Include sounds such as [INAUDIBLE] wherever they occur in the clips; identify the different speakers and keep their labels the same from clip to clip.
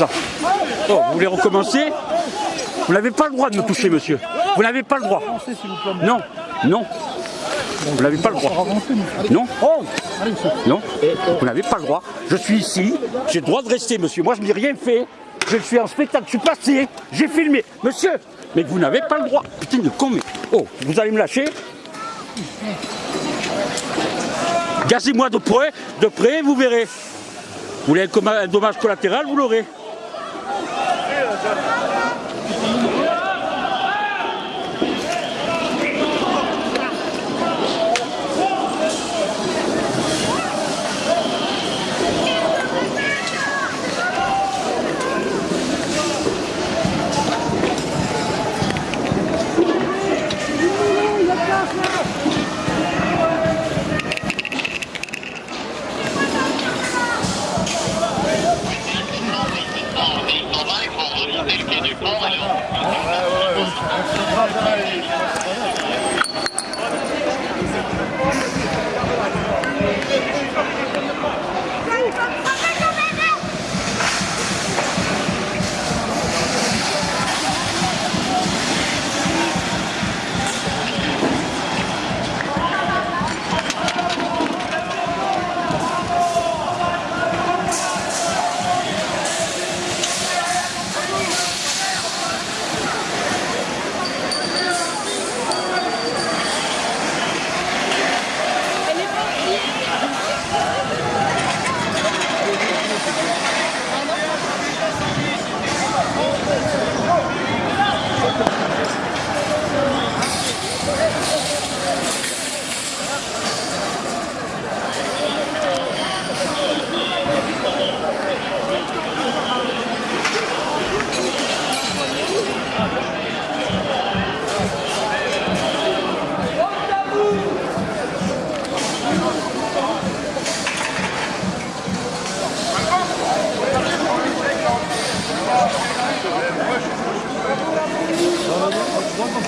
Speaker 1: Oh, vous voulez recommencer? Vous n'avez pas le droit de me toucher, monsieur. Vous n'avez pas le droit. Non, non. Vous n'avez pas le droit. Non Non Vous n'avez pas le droit. Je suis ici. J'ai le droit de rester, monsieur. Moi, je n'ai rien fait. Je suis en spectacle. Je suis passé. J'ai filmé. Monsieur Mais vous n'avez pas le droit. Putain de con. Oh, vous allez me lâcher? Gazez-moi de près, de près, vous verrez. Vous voulez un dommage collatéral, vous l'aurez. Thank you.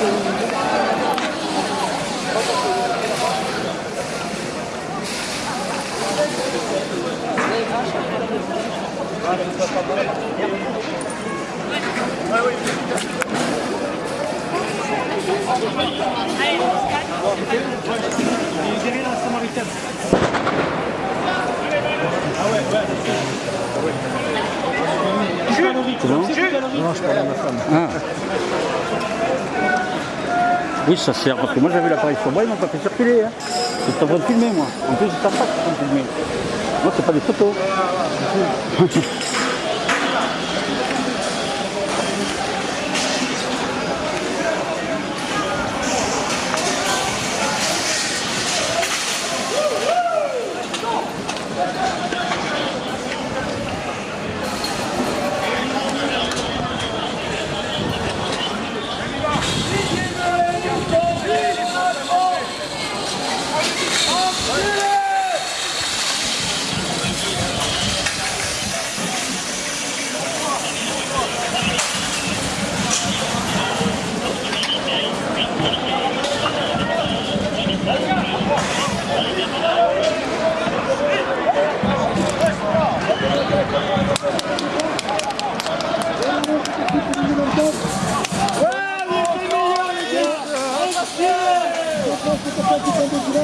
Speaker 1: Ah C'est bon Non, je parle à ma femme. Ah. ah. Oui, ça sert, parce que moi j'avais l'appareil sur moi, ils m'ont pas fait circuler. Hein. Je en train de filmer, moi. En plus, c'est que je suis filmer. Moi, c'est pas des photos. [LAUGHS]